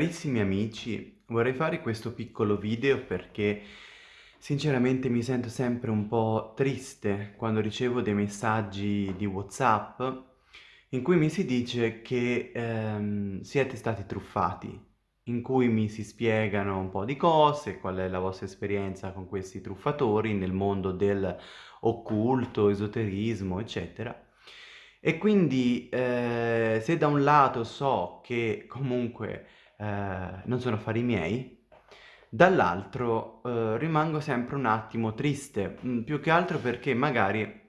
Carissimi amici, vorrei fare questo piccolo video perché sinceramente mi sento sempre un po' triste quando ricevo dei messaggi di WhatsApp in cui mi si dice che ehm, siete stati truffati, in cui mi si spiegano un po' di cose, qual è la vostra esperienza con questi truffatori nel mondo del occulto, esoterismo, eccetera. E quindi eh, se da un lato so che comunque eh, non sono affari miei, dall'altro eh, rimango sempre un attimo triste, mm, più che altro perché magari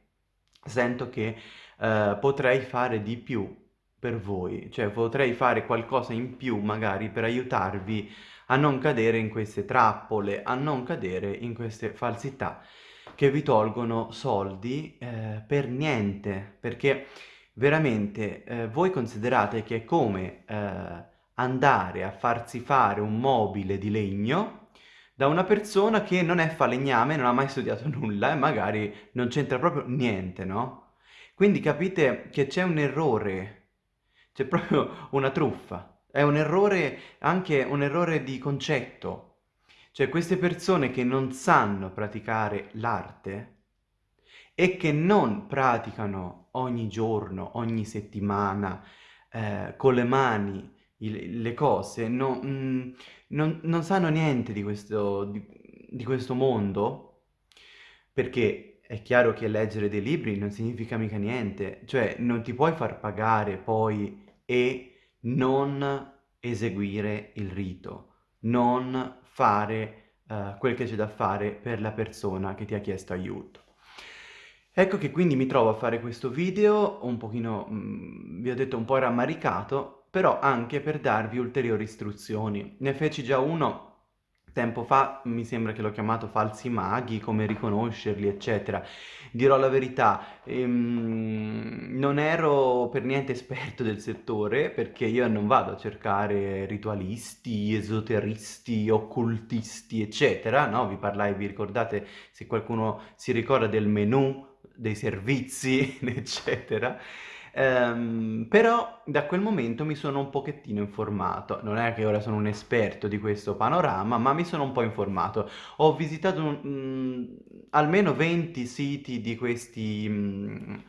sento che eh, potrei fare di più per voi, cioè potrei fare qualcosa in più magari per aiutarvi a non cadere in queste trappole, a non cadere in queste falsità che vi tolgono soldi eh, per niente, perché veramente eh, voi considerate che è come eh, andare a farsi fare un mobile di legno da una persona che non è falegname, non ha mai studiato nulla e magari non c'entra proprio niente, no? Quindi capite che c'è un errore, c'è proprio una truffa, è un errore, anche un errore di concetto. Cioè queste persone che non sanno praticare l'arte e che non praticano ogni giorno, ogni settimana, eh, con le mani, il, le cose, no, mm, non, non, sanno niente di questo, di, di questo mondo, perché è chiaro che leggere dei libri non significa mica niente, cioè non ti puoi far pagare poi e non eseguire il rito, non fare uh, quel che c'è da fare per la persona che ti ha chiesto aiuto. Ecco che quindi mi trovo a fare questo video un pochino, mm, vi ho detto un po' rammaricato, però anche per darvi ulteriori istruzioni. Ne feci già uno tempo fa, mi sembra che l'ho chiamato falsi maghi, come riconoscerli, eccetera. Dirò la verità, ehm, non ero per niente esperto del settore, perché io non vado a cercare ritualisti, esoteristi, occultisti, eccetera, no? Vi parlai, vi ricordate, se qualcuno si ricorda del menu, dei servizi, eccetera. Um, però da quel momento mi sono un pochettino informato, non è che ora sono un esperto di questo panorama, ma mi sono un po' informato. Ho visitato um, almeno 20 siti di questi um,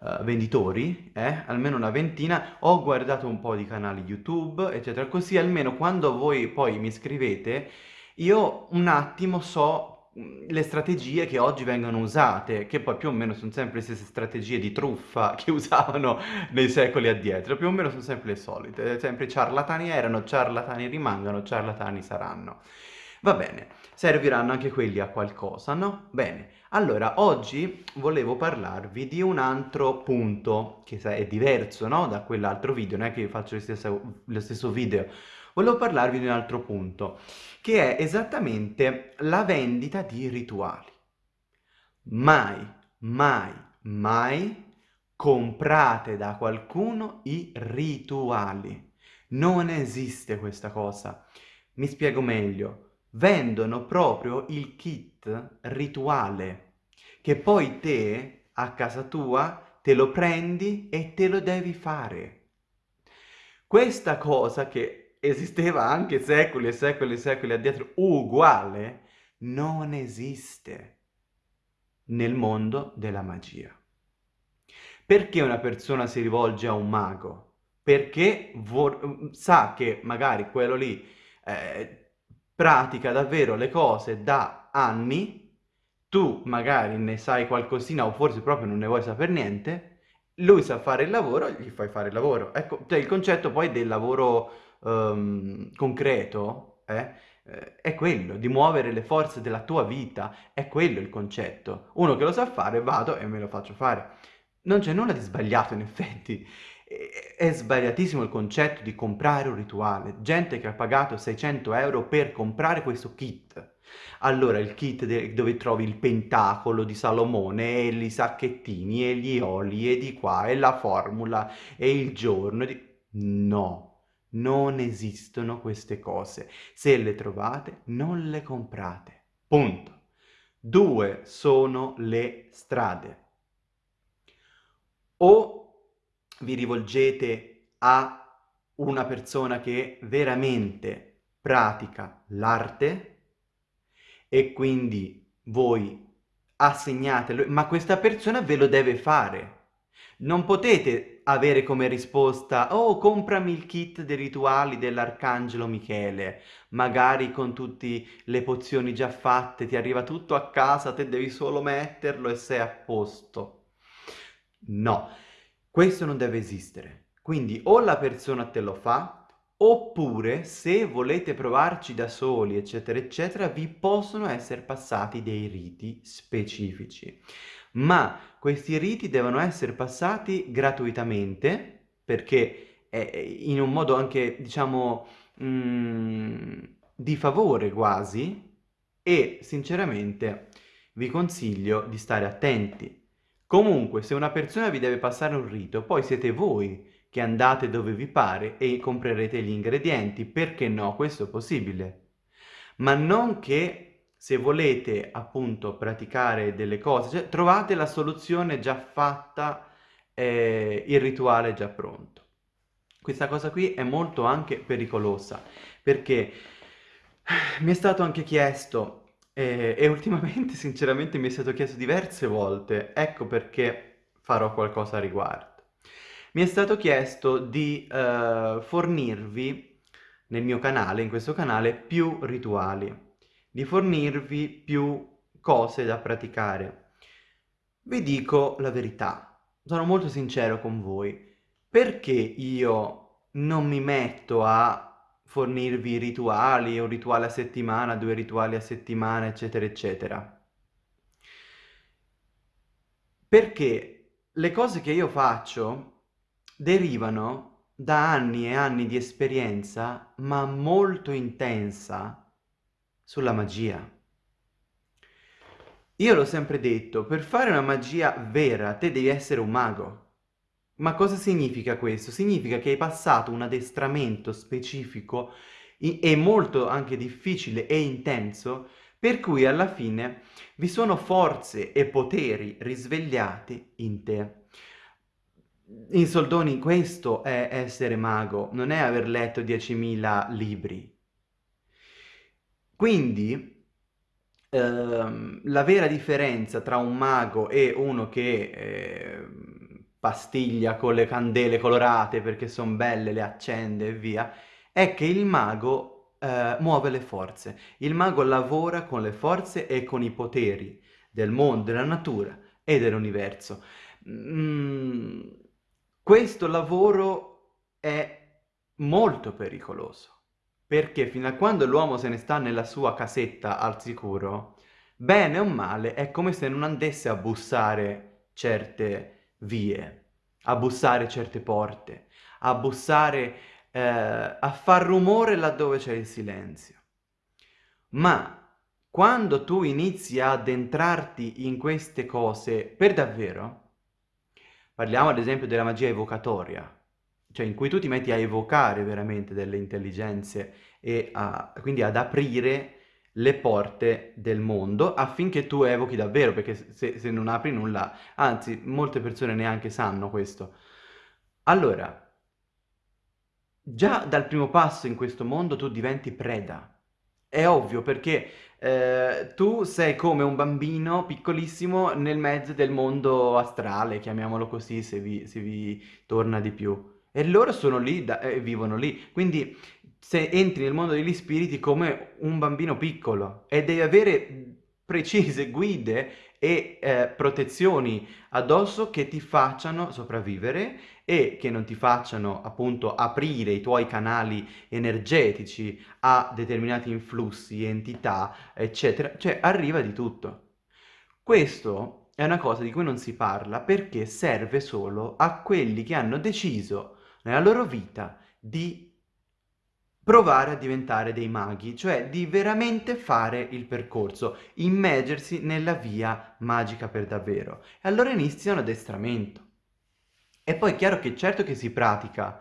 uh, venditori, eh? almeno una ventina, ho guardato un po' di canali YouTube, eccetera, così almeno quando voi poi mi scrivete, io un attimo so le strategie che oggi vengono usate, che poi più o meno sono sempre le stesse strategie di truffa che usavano nei secoli addietro, più o meno sono sempre le solite, sempre ciarlatani erano, ciarlatani rimangono, ciarlatani saranno. Va bene, serviranno anche quelli a qualcosa, no? Bene, allora oggi volevo parlarvi di un altro punto, che è diverso, no? Da quell'altro video, non è che io faccio lo stesso, lo stesso video, volevo parlarvi di un altro punto, che è esattamente la vendita di rituali. Mai, mai, mai comprate da qualcuno i rituali. Non esiste questa cosa. Mi spiego meglio. Vendono proprio il kit rituale, che poi te, a casa tua, te lo prendi e te lo devi fare. Questa cosa che esisteva anche secoli e secoli e secoli addietro, uguale, non esiste nel mondo della magia. Perché una persona si rivolge a un mago? Perché sa che magari quello lì eh, pratica davvero le cose da anni, tu magari ne sai qualcosina o forse proprio non ne vuoi sapere niente, lui sa fare il lavoro, gli fai fare il lavoro. Ecco, cioè il concetto poi del lavoro um, concreto eh, eh, è quello, di muovere le forze della tua vita, è quello il concetto. Uno che lo sa fare, vado e me lo faccio fare. Non c'è nulla di sbagliato in effetti, è sbagliatissimo il concetto di comprare un rituale. Gente che ha pagato 600 euro per comprare questo kit. Allora il kit dove trovi il pentacolo di Salomone e i sacchettini e gli oli e di qua e la formula e il giorno. Di... No, non esistono queste cose. Se le trovate, non le comprate. Punto. Due sono le strade. O vi rivolgete a una persona che veramente pratica l'arte e quindi voi assegnate, ma questa persona ve lo deve fare. Non potete avere come risposta «Oh, comprami il kit dei rituali dell'Arcangelo Michele», magari con tutte le pozioni già fatte, ti arriva tutto a casa, te devi solo metterlo e sei a posto. No, questo non deve esistere. Quindi o la persona te lo fa, oppure se volete provarci da soli, eccetera, eccetera, vi possono essere passati dei riti specifici. Ma questi riti devono essere passati gratuitamente, perché è in un modo anche, diciamo, mm, di favore quasi, e sinceramente vi consiglio di stare attenti. Comunque, se una persona vi deve passare un rito, poi siete voi che andate dove vi pare e comprerete gli ingredienti. Perché no? Questo è possibile. Ma non che se volete appunto praticare delle cose, cioè, trovate la soluzione già fatta, eh, il rituale già pronto. Questa cosa qui è molto anche pericolosa perché mi è stato anche chiesto eh, e ultimamente sinceramente mi è stato chiesto diverse volte, ecco perché farò qualcosa a riguardo mi è stato chiesto di uh, fornirvi nel mio canale, in questo canale, più rituali, di fornirvi più cose da praticare. Vi dico la verità, sono molto sincero con voi, perché io non mi metto a fornirvi rituali, un rituale a settimana, due rituali a settimana, eccetera, eccetera? Perché le cose che io faccio derivano da anni e anni di esperienza, ma molto intensa, sulla magia. Io l'ho sempre detto, per fare una magia vera te devi essere un mago. Ma cosa significa questo? Significa che hai passato un addestramento specifico e molto anche difficile e intenso, per cui alla fine vi sono forze e poteri risvegliati in te. In soldoni questo è essere mago, non è aver letto 10.000 libri. Quindi ehm, la vera differenza tra un mago e uno che eh, pastiglia con le candele colorate perché sono belle, le accende e via, è che il mago eh, muove le forze. Il mago lavora con le forze e con i poteri del mondo, della natura e dell'universo. Mm, questo lavoro è molto pericoloso, perché fino a quando l'uomo se ne sta nella sua casetta al sicuro, bene o male è come se non andasse a bussare certe vie, a bussare certe porte, a bussare, eh, a far rumore laddove c'è il silenzio. Ma quando tu inizi ad entrarti in queste cose per davvero, Parliamo ad esempio della magia evocatoria, cioè in cui tu ti metti a evocare veramente delle intelligenze e a, quindi ad aprire le porte del mondo affinché tu evochi davvero, perché se, se non apri nulla, anzi molte persone neanche sanno questo. Allora, già dal primo passo in questo mondo tu diventi preda. È ovvio perché eh, tu sei come un bambino piccolissimo nel mezzo del mondo astrale, chiamiamolo così se vi, se vi torna di più. E loro sono lì e vivono lì. Quindi se entri nel mondo degli spiriti come un bambino piccolo e devi avere precise guide e eh, protezioni addosso che ti facciano sopravvivere e che non ti facciano appunto aprire i tuoi canali energetici a determinati influssi, entità, eccetera. Cioè arriva di tutto. Questo è una cosa di cui non si parla perché serve solo a quelli che hanno deciso nella loro vita di provare a diventare dei maghi, cioè di veramente fare il percorso, immergersi nella via magica per davvero. E allora inizia un addestramento. E poi è chiaro che certo che si pratica,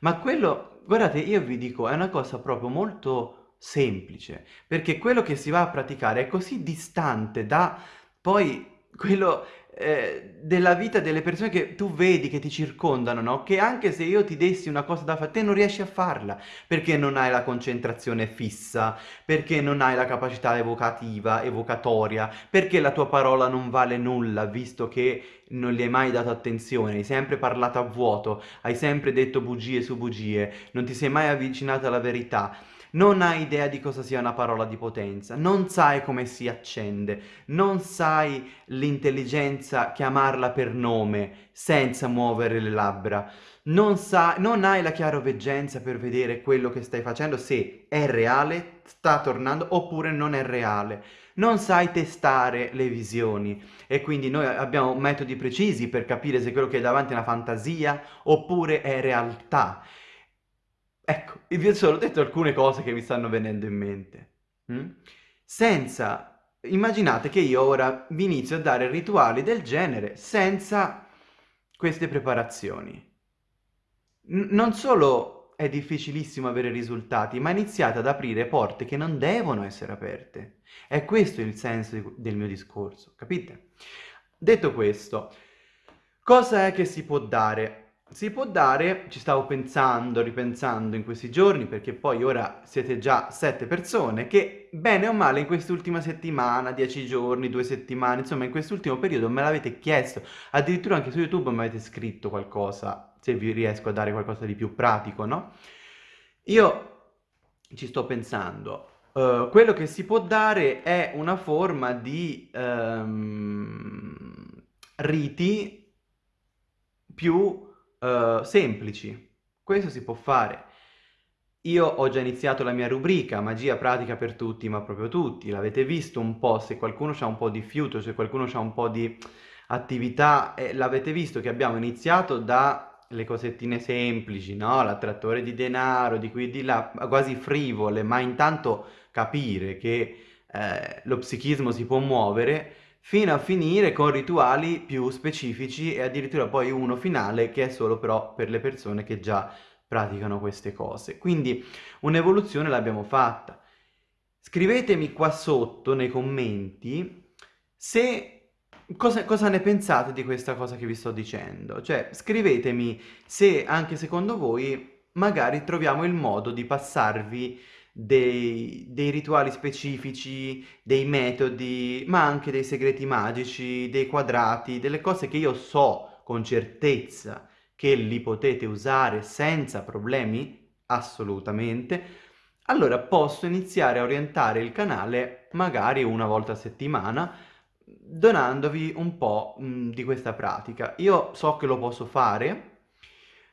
ma quello, guardate, io vi dico, è una cosa proprio molto semplice, perché quello che si va a praticare è così distante da poi quello eh, della vita delle persone che tu vedi, che ti circondano, no? Che anche se io ti dessi una cosa da fare, te non riesci a farla, perché non hai la concentrazione fissa, perché non hai la capacità evocativa, evocatoria, perché la tua parola non vale nulla, visto che non gli hai mai dato attenzione, hai sempre parlato a vuoto, hai sempre detto bugie su bugie, non ti sei mai avvicinato alla verità non hai idea di cosa sia una parola di potenza, non sai come si accende, non sai l'intelligenza chiamarla per nome senza muovere le labbra, non, sa, non hai la chiaroveggenza per vedere quello che stai facendo, se è reale, sta tornando oppure non è reale. Non sai testare le visioni e quindi noi abbiamo metodi precisi per capire se quello che è davanti è una fantasia oppure è realtà. Ecco, vi ho solo detto alcune cose che mi stanno venendo in mente. Mm? Senza... Immaginate che io ora vi inizio a dare rituali del genere senza queste preparazioni. N non solo è difficilissimo avere risultati, ma iniziate ad aprire porte che non devono essere aperte. È questo il senso del mio discorso, capite? Detto questo, cosa è che si può dare? Si può dare, ci stavo pensando, ripensando in questi giorni, perché poi ora siete già sette persone, che bene o male in quest'ultima settimana, dieci giorni, due settimane, insomma in quest'ultimo periodo me l'avete chiesto, addirittura anche su YouTube mi avete scritto qualcosa, se vi riesco a dare qualcosa di più pratico, no? Io ci sto pensando, uh, quello che si può dare è una forma di um, riti più uh, semplici. Questo si può fare. Io ho già iniziato la mia rubrica, magia pratica per tutti, ma proprio tutti. L'avete visto un po', se qualcuno ha un po' di fiuto, se qualcuno ha un po' di attività, eh, l'avete visto che abbiamo iniziato dalle cosettine semplici, no? L'attrattore di denaro, di qui e di là, quasi frivole, ma intanto capire che eh, lo psichismo si può muovere fino a finire con rituali più specifici e addirittura poi uno finale che è solo però per le persone che già praticano queste cose. Quindi un'evoluzione l'abbiamo fatta. Scrivetemi qua sotto nei commenti se Cosa, cosa, ne pensate di questa cosa che vi sto dicendo? Cioè, scrivetemi se anche secondo voi magari troviamo il modo di passarvi dei, dei rituali specifici, dei metodi, ma anche dei segreti magici, dei quadrati, delle cose che io so con certezza che li potete usare senza problemi, assolutamente, allora posso iniziare a orientare il canale magari una volta a settimana donandovi un po' mh, di questa pratica. Io so che lo posso fare,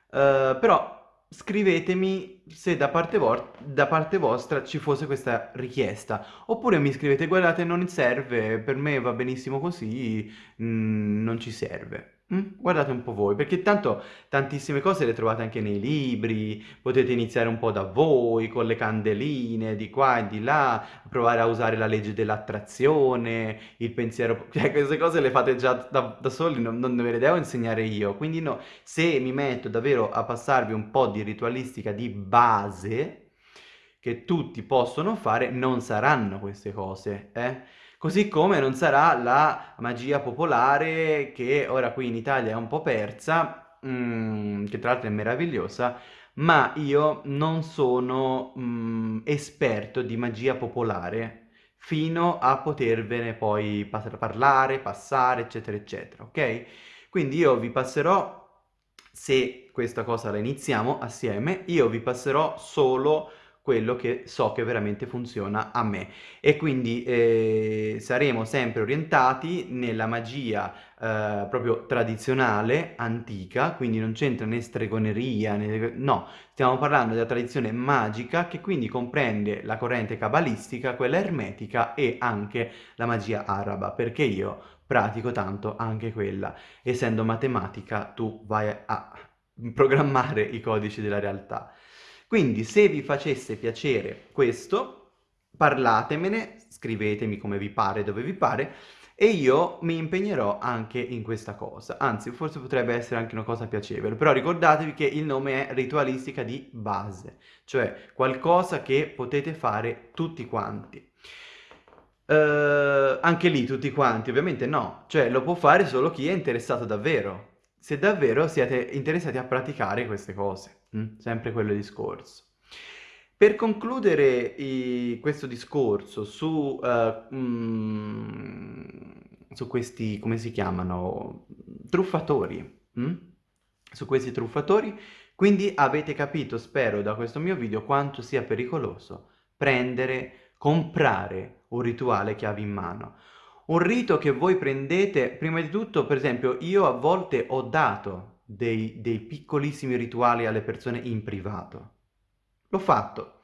uh, però scrivetemi se da parte, da parte, vostra ci fosse questa richiesta oppure mi scrivete guardate non serve per me va benissimo così mm, non ci serve Mm? Guardate un po' voi, perché tanto tantissime cose le trovate anche nei libri, potete iniziare un po' da voi, con le candeline, di qua e di là, provare a usare la legge dell'attrazione, il pensiero... Cioè, queste cose le fate già da, da soli, non, non ve le devo insegnare io. Quindi no, se mi metto davvero a passarvi un po' di ritualistica di base, che tutti possono fare, non saranno queste cose, eh? Così come non sarà la magia popolare che ora qui in Italia è un po' persa, mm, che tra l'altro è meravigliosa, ma io non sono mm, esperto di magia popolare fino a potervene poi parlare, passare, eccetera, eccetera, ok? Quindi io vi passerò, se questa cosa la iniziamo assieme, io vi passerò solo quello che so che veramente funziona a me e quindi eh, saremo sempre orientati nella magia eh, proprio tradizionale, antica, quindi non c'entra né stregoneria, né... no, stiamo parlando della tradizione magica che quindi comprende la corrente cabalistica, quella ermetica e anche la magia araba, perché io pratico tanto anche quella. Essendo matematica tu vai a programmare i codici della realtà. Quindi se vi facesse piacere questo, parlatemene, scrivetemi come vi pare, dove vi pare, e io mi impegnerò anche in questa cosa. Anzi, forse potrebbe essere anche una cosa piacevole, però ricordatevi che il nome è ritualistica di base, cioè qualcosa che potete fare tutti quanti. Uh, anche lì tutti quanti, ovviamente no, cioè lo può fare solo chi è interessato davvero, se davvero siete interessati a praticare queste cose, mm? sempre quello discorso. Per concludere i, questo discorso su, uh, mm, su questi, come si chiamano, truffatori, mm? su questi truffatori, quindi avete capito, spero, da questo mio video quanto sia pericoloso prendere, comprare un rituale chiave in mano. Un rito che voi prendete, prima di tutto, per esempio, io a volte ho dato dei, dei piccolissimi rituali alle persone in privato. L'ho fatto,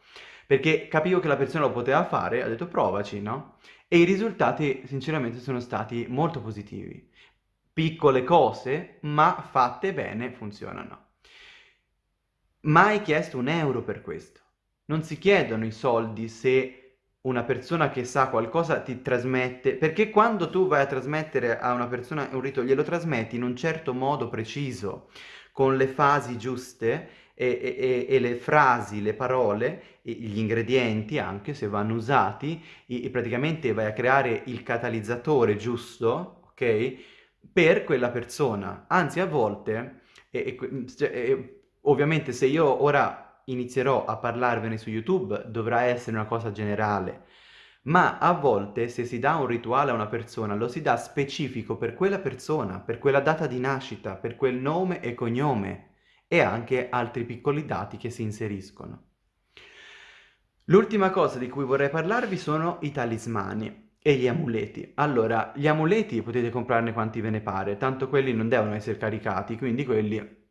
perché capivo che la persona lo poteva fare, ho detto provaci, no? E i risultati sinceramente sono stati molto positivi. Piccole cose, ma fatte bene, funzionano. Mai chiesto un euro per questo. Non si chiedono i soldi se una persona che sa qualcosa ti trasmette, perché quando tu vai a trasmettere a una persona un rito, glielo trasmetti in un certo modo preciso, con le fasi giuste e, e, e le frasi, le parole, gli ingredienti anche se vanno usati, e, praticamente vai a creare il catalizzatore giusto, ok? Per quella persona. Anzi a volte, cioè, ovviamente se io ora inizierò a parlarvene su YouTube dovrà essere una cosa generale, ma a volte se si dà un rituale a una persona lo si dà specifico per quella persona, per quella data di nascita, per quel nome e cognome e anche altri piccoli dati che si inseriscono. L'ultima cosa di cui vorrei parlarvi sono i talismani e gli amuleti. Allora, gli amuleti potete comprarne quanti ve ne pare, tanto quelli non devono essere caricati, quindi quelli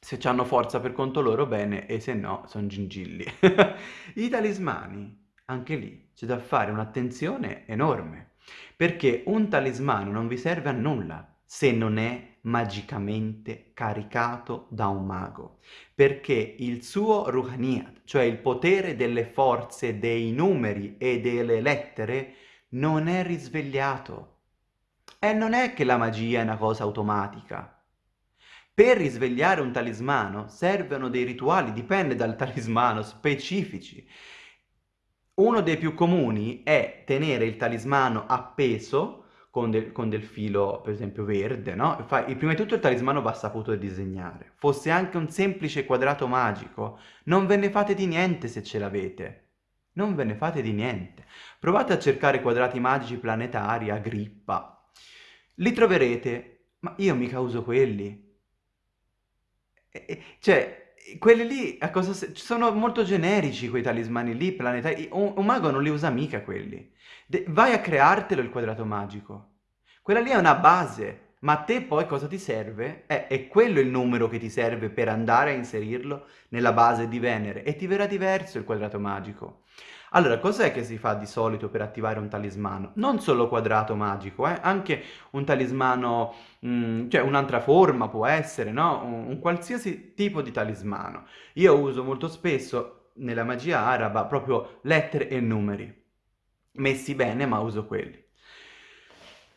se hanno forza per conto loro bene e se no sono gingilli. I talismani, anche lì c'è da fare un'attenzione enorme, perché un talismano non vi serve a nulla se non è magicamente caricato da un mago, perché il suo Ruhaniyat, cioè il potere delle forze, dei numeri e delle lettere, non è risvegliato. E non è che la magia è una cosa automatica, per risvegliare un talismano servono dei rituali, dipende dal talismano, specifici. Uno dei più comuni è tenere il talismano appeso con del, con del filo, per esempio, verde, no? Fa, prima di tutto il talismano va saputo disegnare. Fosse anche un semplice quadrato magico, non ve ne fate di niente se ce l'avete. Non ve ne fate di niente. Provate a cercare quadrati magici planetari, a grippa. Li troverete, ma io mica uso quelli cioè, quelli lì, a cosa sono molto generici quei talismani lì, planetari. Un, un mago non li usa mica quelli. De vai a creartelo il quadrato magico. Quella lì è una base, ma a te poi cosa ti serve? Eh, è quello il numero che ti serve per andare a inserirlo nella base di Venere e ti verrà diverso il quadrato magico. Allora, cos'è che si fa di solito per attivare un talismano? Non solo quadrato magico, eh? anche un talismano, mh, mm, cioè un'altra forma può essere, no? Un, un qualsiasi tipo di talismano. Io uso molto spesso nella magia araba proprio lettere e numeri, messi bene ma uso quelli.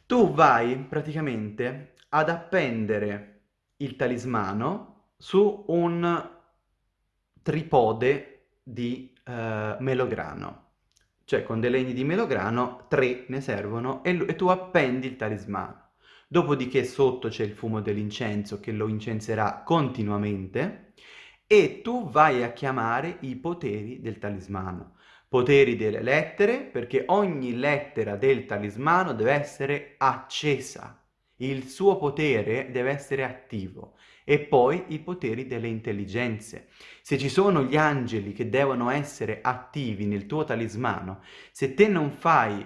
Tu vai praticamente ad appendere il talismano su un tripode di eh, melograno. Cioè con dei legni di melograno, tre ne servono, e, e tu appendi il talismano. Dopodiché sotto c'è il fumo dell'incenso che lo incenserà continuamente e tu vai a chiamare i poteri del talismano. Poteri delle lettere, perché ogni lettera del talismano deve essere accesa. Il suo potere deve essere attivo e poi i poteri delle intelligenze. Se ci sono gli angeli che devono essere attivi nel tuo talismano, se te non fai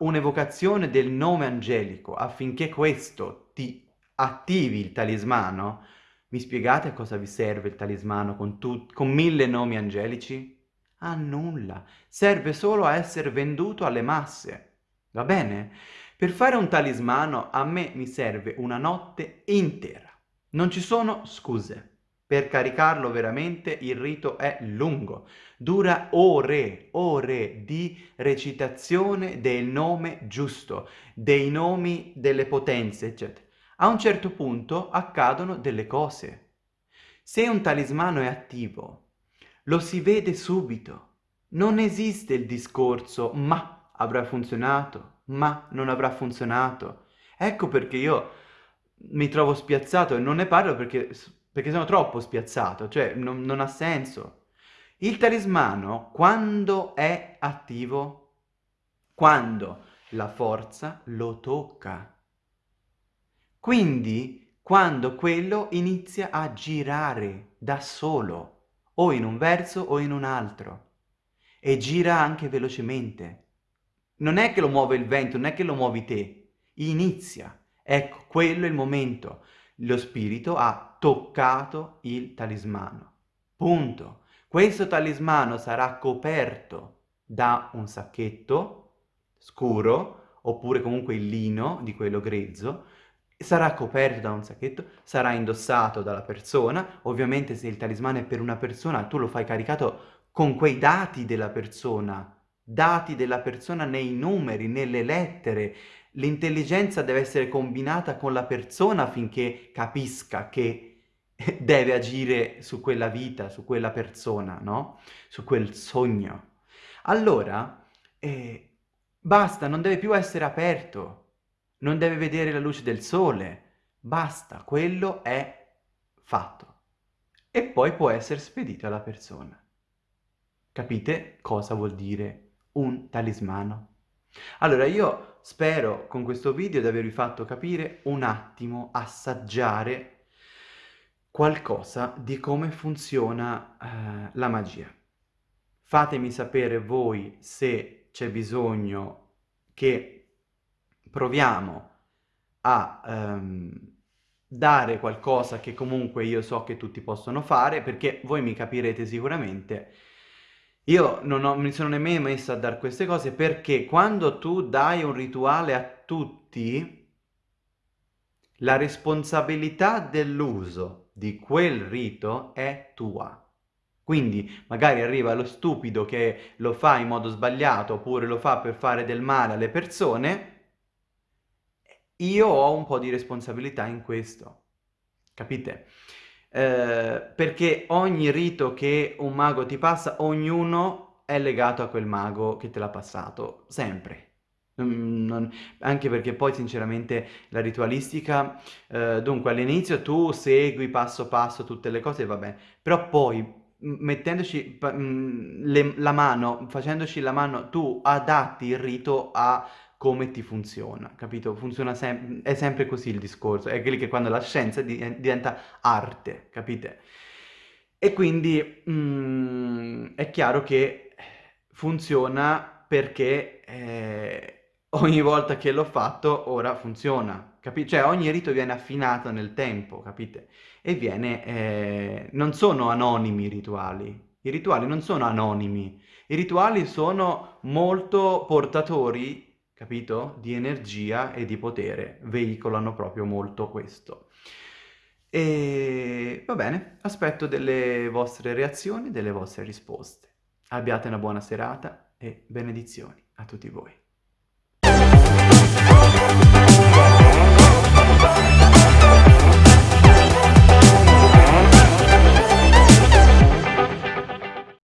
un'evocazione del nome angelico affinché questo ti attivi il talismano, mi spiegate a cosa vi serve il talismano con, con mille nomi angelici? A nulla, serve solo a essere venduto alle masse, va bene? Per fare un talismano a me mi serve una notte intera. Non ci sono scuse. Per caricarlo veramente il rito è lungo, dura ore, ore di recitazione del nome giusto, dei nomi delle potenze, eccetera. A un certo punto accadono delle cose. Se un talismano è attivo, lo si vede subito. Non esiste il discorso, ma avrà funzionato, ma non avrà funzionato. Ecco perché io mi trovo spiazzato e non ne parlo perché, perché sono troppo spiazzato, cioè non, non ha senso. Il talismano, quando è attivo, quando la forza lo tocca. Quindi quando quello inizia a girare da solo, o in un verso o in un altro, e gira anche velocemente. Non è che lo muove il vento, non è che lo muovi te, inizia. Ecco, quello è il momento. Lo spirito ha toccato il talismano. Punto. Questo talismano sarà coperto da un sacchetto scuro, oppure comunque il lino di quello grezzo, sarà coperto da un sacchetto, sarà indossato dalla persona, ovviamente se il talismano è per una persona tu lo fai caricato con quei dati della persona, dati della persona nei numeri, nelle lettere, l'intelligenza deve essere combinata con la persona affinché capisca che deve agire su quella vita, su quella persona, no? Su quel sogno. Allora, eh, basta, non deve più essere aperto, non deve vedere la luce del sole, basta, quello è fatto. E poi può essere spedito alla persona. Capite cosa vuol dire un talismano? Allora io spero con questo video di avervi fatto capire un attimo, assaggiare qualcosa di come funziona eh, la magia. Fatemi sapere voi se c'è bisogno che proviamo a um, dare qualcosa che comunque io so che tutti possono fare, perché voi mi capirete sicuramente, io non ho, mi sono nemmeno messo a dare queste cose perché quando tu dai un rituale a tutti, la responsabilità dell'uso di quel rito è tua. Quindi magari arriva lo stupido che lo fa in modo sbagliato oppure lo fa per fare del male alle persone io ho un po' di responsabilità in questo, capite? Eh, perché ogni rito che un mago ti passa, ognuno è legato a quel mago che te l'ha passato, sempre. Non, anche perché poi sinceramente la ritualistica, eh, dunque all'inizio tu segui passo passo tutte le cose, va bene, però poi mettendoci le, la mano, facendoci la mano, tu adatti il rito a come ti funziona, capito? Funziona sem è sempre così il discorso, è che quando la scienza di diventa arte, capite? E quindi mm, è chiaro che funziona perché eh, ogni volta che l'ho fatto ora funziona, capite? Cioè ogni rito viene affinato nel tempo, capite? E viene... Eh, non sono anonimi i rituali, i rituali non sono anonimi, i rituali sono molto portatori capito? Di energia e di potere, veicolano proprio molto questo. E va bene, aspetto delle vostre reazioni, delle vostre risposte. Abbiate una buona serata e benedizioni a tutti voi.